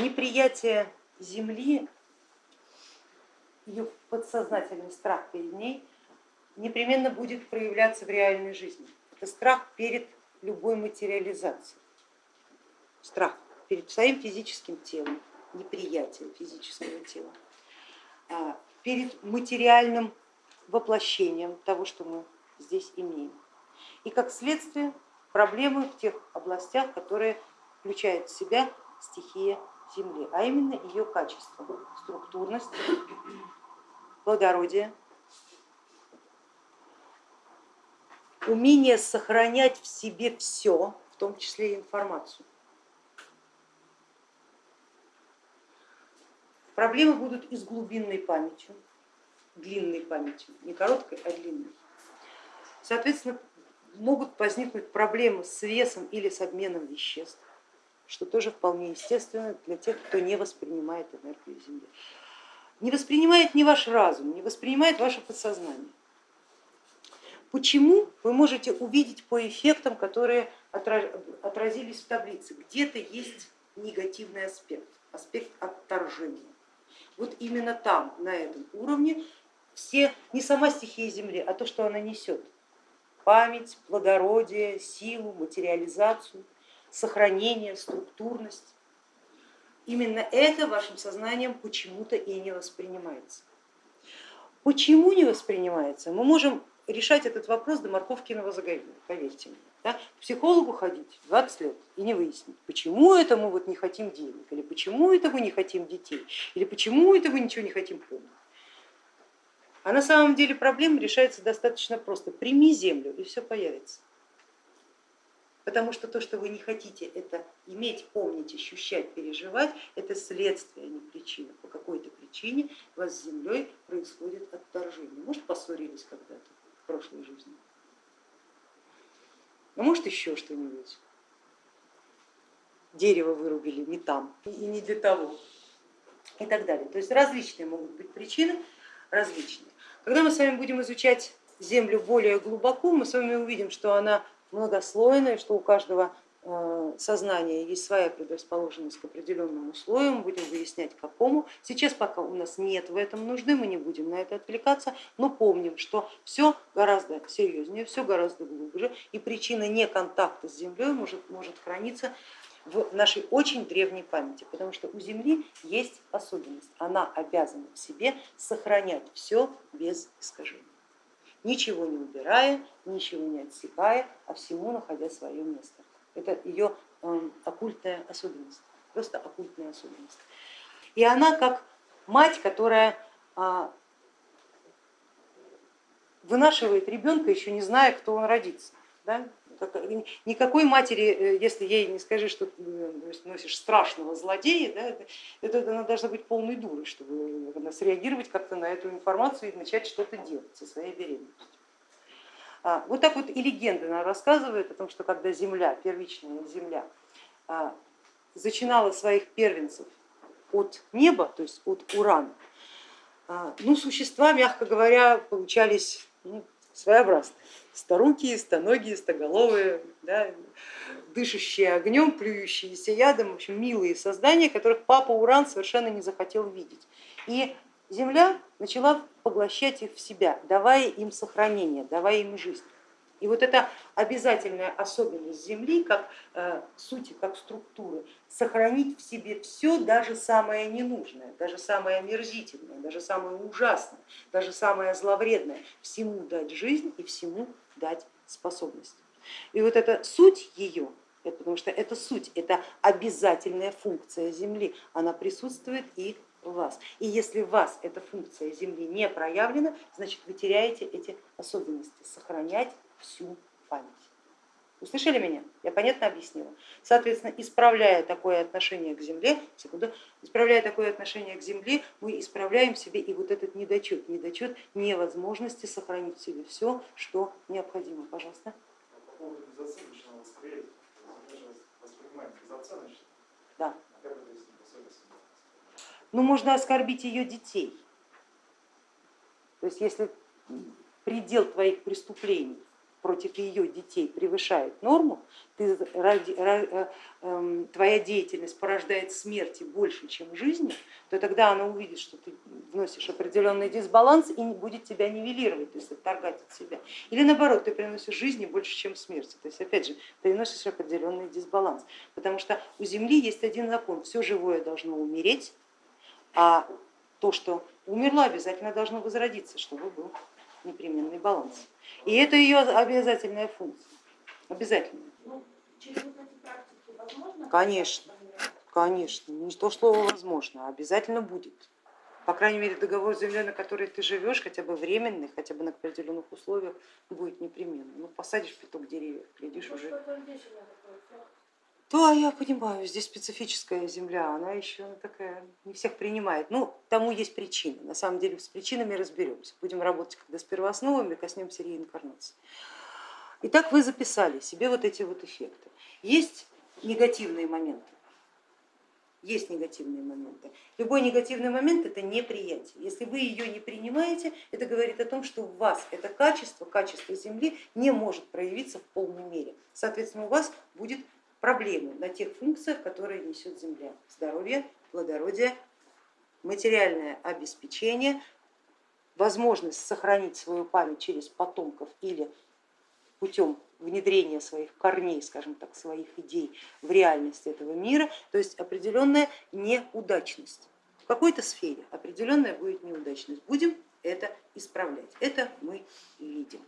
неприятие Земли, ее подсознательный страх перед ней непременно будет проявляться в реальной жизни. Это страх перед любой материализацией, страх перед своим физическим телом, неприятие физического тела, а, перед материальным воплощением того, что мы здесь имеем. И как следствие проблемы в тех областях, которые включают в себя стихия Земли, а именно ее качество, структурность, плодородие, умение сохранять в себе все, в том числе и информацию. Проблемы будут и с глубинной памятью, длинной памятью, не короткой, а длинной. Соответственно, могут возникнуть проблемы с весом или с обменом веществ, что тоже вполне естественно для тех, кто не воспринимает энергию Земли. Не воспринимает не ваш разум, не воспринимает ваше подсознание. Почему вы можете увидеть по эффектам, которые отразились в таблице, где-то есть негативный аспект, аспект отторжения. Вот именно там, на этом уровне, все, не сама стихия Земли, а то, что она несет, память, плодородие, силу, материализацию, сохранение, структурность. Именно это вашим сознанием почему-то и не воспринимается. Почему не воспринимается? Мы можем решать этот вопрос до морковкиного заговения, поверьте мне. Да? К психологу ходить 20 лет и не выяснить, почему это мы вот не хотим денег, или почему это мы не хотим детей, или почему это мы ничего не хотим помнить. А на самом деле проблема решается достаточно просто. Прими землю и все появится. Потому что то, что вы не хотите, это иметь, помнить, ощущать, переживать, это следствие, а не причина. По какой-то причине у вас с землей происходит отторжение. Может, поссорились когда-то в прошлой жизни, а может еще что-нибудь. Дерево вырубили не там и не для того и так далее. То есть различные могут быть причины, различные. Когда мы с вами будем изучать Землю более глубоко, мы с вами увидим, что она многослойная, что у каждого э, сознания есть своя предрасположенность к определенному слою, мы будем выяснять какому. Сейчас пока у нас нет в этом нужды, мы не будем на это отвлекаться, но помним, что все гораздо серьезнее, все гораздо глубже, и причина неконтакта с Землей может, может храниться в нашей очень древней памяти, потому что у Земли есть особенность, она обязана в себе сохранять все без искажений, ничего не убирая, ничего не отсекая, а всему находя свое место. Это ее эм, оккультная особенность, просто оккультная особенность. И она как мать, которая а, вынашивает ребенка, еще не зная, кто он родится. Да? Никакой матери, э, если ей не скажи, что э, носишь страшного злодея, да, это, это она должна быть полной дурой, чтобы среагировать как-то на эту информацию и начать что-то делать со своей беременностью. А, вот так вот и легенда она рассказывает о том, что когда земля, первичная земля, а, зачинала своих первенцев от неба, то есть от урана, а, ну, существа, мягко говоря, получались ну, своеобразные старукие, стоногие, стоголовые, да, дышащие огнем, плюющиеся ядом, в общем, милые создания, которых папа Уран совершенно не захотел видеть. И Земля начала поглощать их в себя, давая им сохранение, давая им жизнь. И вот эта обязательная особенность Земли, как э, сути, как структуры, сохранить в себе все, даже самое ненужное, даже самое омерзительное, даже самое ужасное, даже самое зловредное, всему дать жизнь и всему дать способность. И вот эта суть ее, потому что это суть, это обязательная функция Земли, она присутствует и вас. И если в вас эта функция Земли не проявлена, значит вы теряете эти особенности, сохранять всю память. Услышали меня? Я понятно объяснила. Соответственно, исправляя такое отношение к Земле, секунду, исправляя такое отношение к Земле, мы исправляем себе и вот этот недочет, недочет невозможности сохранить в себе все, что необходимо. Пожалуйста. Да. Ну, можно оскорбить ее детей. То есть, если предел твоих преступлений против ее детей превышает норму, ты ради, э, эм, твоя деятельность порождает смерти больше, чем жизни, то тогда она увидит, что ты вносишь определенный дисбаланс и будет тебя нивелировать, то есть отторгать от себя. Или наоборот, ты приносишь жизни больше, чем смерти. То есть опять же, приносишь определенный дисбаланс. Потому что у Земли есть один закон, все живое должно умереть, а то, что умерло, обязательно должно возродиться, чтобы был непременный баланс. И это ее обязательная функция, обязательно. Ну? Конечно, конечно, не то слово возможно, а обязательно будет. По крайней мере, договор земли, на который ты живешь, хотя бы временный, хотя бы на определенных условиях, будет непременно. Ну, посадишь пяток деревьев, глядишь Ну, уже. что-то здесь у меня такое, всё. Да, я понимаю, здесь специфическая земля, она еще такая, не всех принимает. Ну, тому есть причины. На самом деле с причинами разберемся. Будем работать когда с первоосновами, коснемся реинкарнации. Итак, вы записали себе вот эти вот эффекты. Есть негативные моменты. Есть негативные моменты. Любой негативный момент это неприятие. Если вы ее не принимаете, это говорит о том, что у вас это качество, качество Земли не может проявиться в полной мере. Соответственно, у вас будет проблемы на тех функциях, которые несет Земля. Здоровье, плодородие, материальное обеспечение, возможность сохранить свою память через потомков или путем внедрения своих корней, скажем так, своих идей в реальность этого мира, то есть определенная неудачность. В какой-то сфере определенная будет неудачность. Будем это исправлять. Это мы видим.